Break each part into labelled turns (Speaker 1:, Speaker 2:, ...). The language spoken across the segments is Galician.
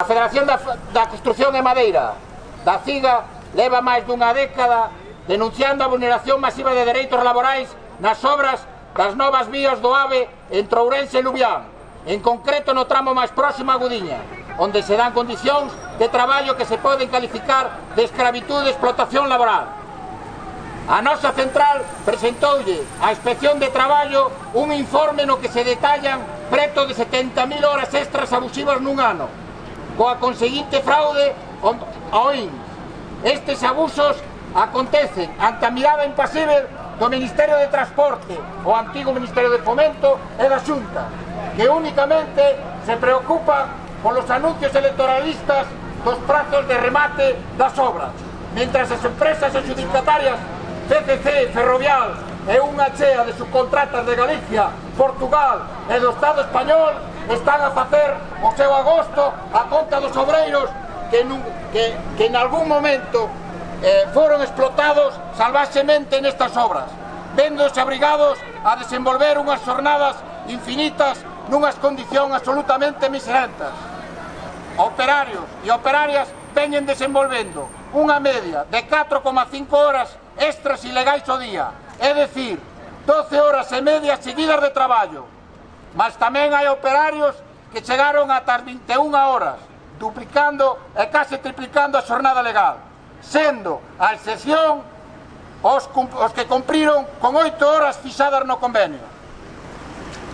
Speaker 1: A Federación da, da Construción de Madeira, da CIGA, leva máis dunha década denunciando a vulneración masiva de dereitos laborais nas obras das novas vías do AVE entre Ourense e Lubián, en concreto no tramo máis próximo a Gudiña, onde se dan condicións de traballo que se poden calificar de escravitude e explotación laboral. A nosa central presentoulle a Inspección de Traballo un informe no que se detallan preto de 70.000 horas extras abusivas nun ano, coa conseguinte fraude ao IN. Estes abusos acontecen ante a mirada impasible do Ministerio de Transporte, o antigo Ministerio de Fomento e da Xunta, que únicamente se preocupa polos anuncios electoralistas dos prazos de remate das obras, mentras as empresas adjudicatarias CCC, Ferrovial e unha chea de subcontratas de Galicia, Portugal e do Estado Español están a facer o seu agosto a conta dos obreiros que, nun, que, que en algún momento eh, foron explotados salvaxemente nestas obras, véndose abrigados a desenvolver unhas jornadas infinitas nunhas condicións absolutamente miserentas Operarios e operarias veñen desenvolvendo unha media de 4,5 horas extras ilegais o día, é dicir, 12 horas e media seguidas de traballo, mas tamén hai operarios que chegaron ata as 21 horas, duplicando e case triplicando a xornada legal, sendo a excepción os, os que cumpriron con 8 horas fixadas no convenio.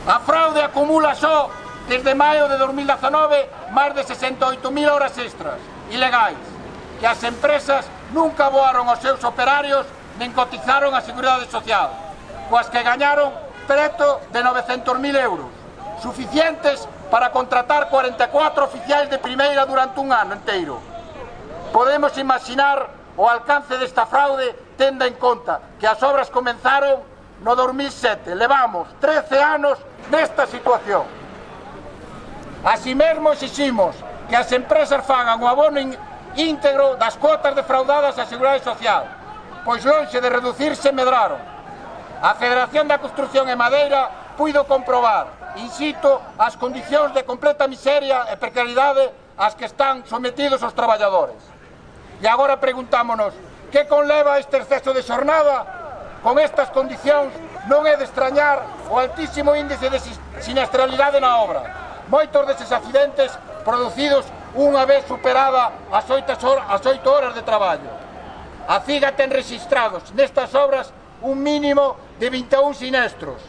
Speaker 1: A fraude acumula só desde maio de 2019 máis de 68.000 horas extras ilegais que as empresas nunca voaron aos seus operarios nen cotizaron a Seguridade Social, coas que gañaron preto de 900.000 euros, suficientes para contratar 44 oficiais de primeira durante un ano inteiro. Podemos imaginar o alcance desta fraude tenda en conta que as obras comenzaron no 2007. Levamos 13 anos nesta situación. Así mesmo exiximos que as empresas fagan o abono íntegro das cuotas defraudadas á Seguridade Social, pois lonxe de reducirse medraron. A Federación da Construcción en Madeira puido comprobar, insisto, as condicións de completa miseria e precariedade ás que están sometidos os traballadores. E agora preguntámonos, que conleva este exceso de xornada? Con estas condicións non é de extrañar o altísimo índice de sinistralidade na obra. Moitos deses accidentes producidos unha vez superada as 8 horas de traballo. A CIGA ten registrados nestas obras un mínimo de 21 sinestros,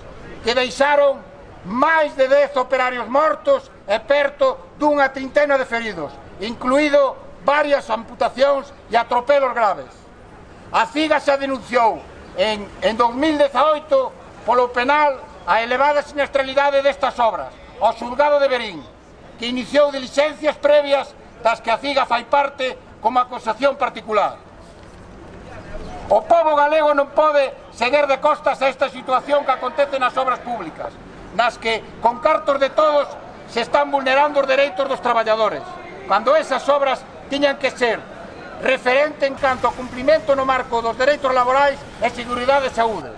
Speaker 1: que deixaron máis de 10 operarios mortos e perto dunha trintena de feridos, incluído varias amputacións e atropelos graves. A CIGA xa denunciou en, en 2018 polo penal a elevada sinestralidade destas obras ao xulgado de Berín, que iniciou diligencias previas das que a CIGA fai parte como acusación particular. O povo galego non pode seguir de costas a esta situación que acontece nas obras públicas, nas que, con cartos de todos, se están vulnerando os dereitos dos traballadores, cando esas obras tiñan que ser referente en canto ao cumprimento no marco dos dereitos laborais e seguridade e saúde.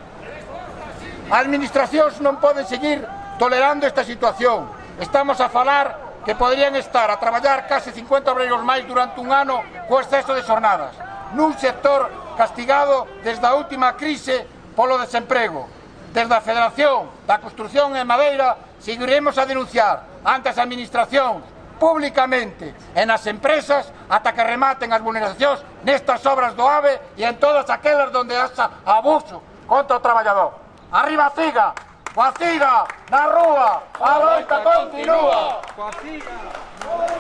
Speaker 1: As administracións non poden seguir tolerando esta situación. Estamos a falar que podrían estar a traballar case 50 obreiros máis durante un ano co exceso de xornadas, nun sector castigado desde a última crise polo desemprego. Desde a Federación da Construcción en Madeira seguiremos a denunciar ante as administracións públicamente e nas empresas ata que rematen as vulneracións nestas obras do AVE e en todas aquelas onde haxa abuso contra o traballador. Arriba a CIGA! Coa CIGA! Na rúa! A loita continúa! Coa CIGA!